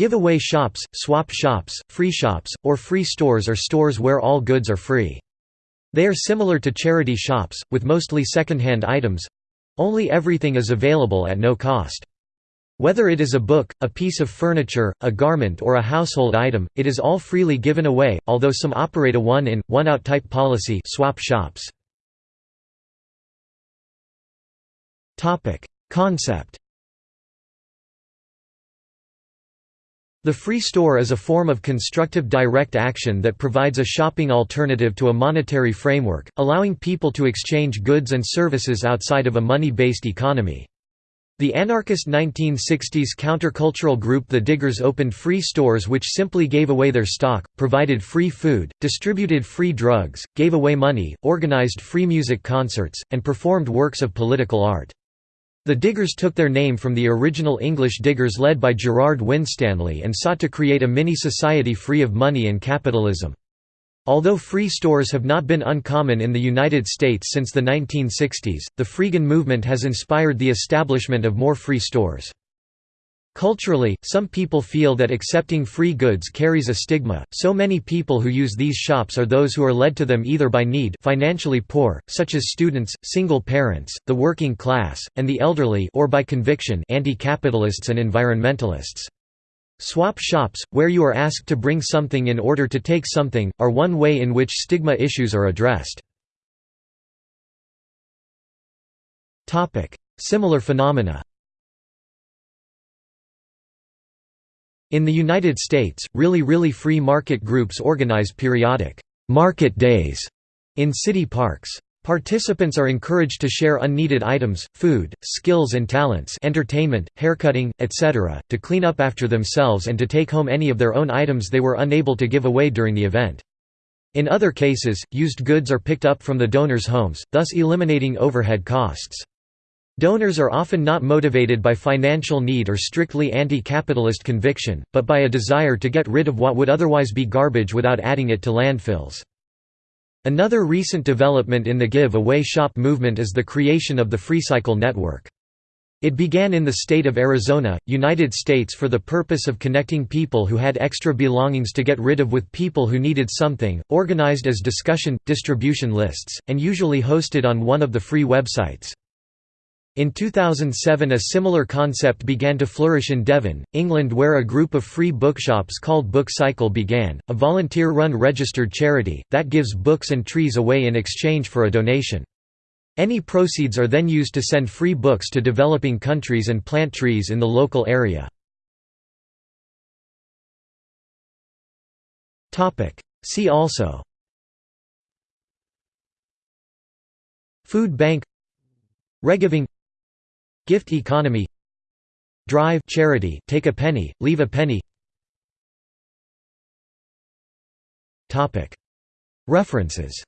Giveaway shops, swap shops, free shops, or free stores are stores where all goods are free. They are similar to charity shops, with mostly second-hand items—only everything is available at no cost. Whether it is a book, a piece of furniture, a garment or a household item, it is all freely given away, although some operate a one-in, one-out type policy swap shops. Concept The free store is a form of constructive direct action that provides a shopping alternative to a monetary framework, allowing people to exchange goods and services outside of a money-based economy. The anarchist 1960s countercultural group The Diggers opened free stores which simply gave away their stock, provided free food, distributed free drugs, gave away money, organized free music concerts, and performed works of political art. The Diggers took their name from the original English diggers led by Gerard Winstanley and sought to create a mini-society free of money and capitalism. Although free stores have not been uncommon in the United States since the 1960s, the freegan movement has inspired the establishment of more free stores. Culturally, some people feel that accepting free goods carries a stigma, so many people who use these shops are those who are led to them either by need financially poor, such as students, single parents, the working class, and the elderly or by conviction anti-capitalists and environmentalists. Swap shops, where you are asked to bring something in order to take something, are one way in which stigma issues are addressed. Similar phenomena In the United States, really really free market groups organize periodic «market days» in city parks. Participants are encouraged to share unneeded items, food, skills and talents entertainment, haircutting, etc., to clean up after themselves and to take home any of their own items they were unable to give away during the event. In other cases, used goods are picked up from the donors' homes, thus eliminating overhead costs. Donors are often not motivated by financial need or strictly anti-capitalist conviction, but by a desire to get rid of what would otherwise be garbage without adding it to landfills. Another recent development in the give-away shop movement is the creation of the FreeCycle network. It began in the state of Arizona, United States for the purpose of connecting people who had extra belongings to get rid of with people who needed something, organized as discussion, distribution lists, and usually hosted on one of the free websites. In 2007 a similar concept began to flourish in Devon, England where a group of free bookshops called Book Cycle began, a volunteer-run registered charity, that gives books and trees away in exchange for a donation. Any proceeds are then used to send free books to developing countries and plant trees in the local area. See also Food bank Regiving Gift economy Drive charity take a penny, leave a penny. References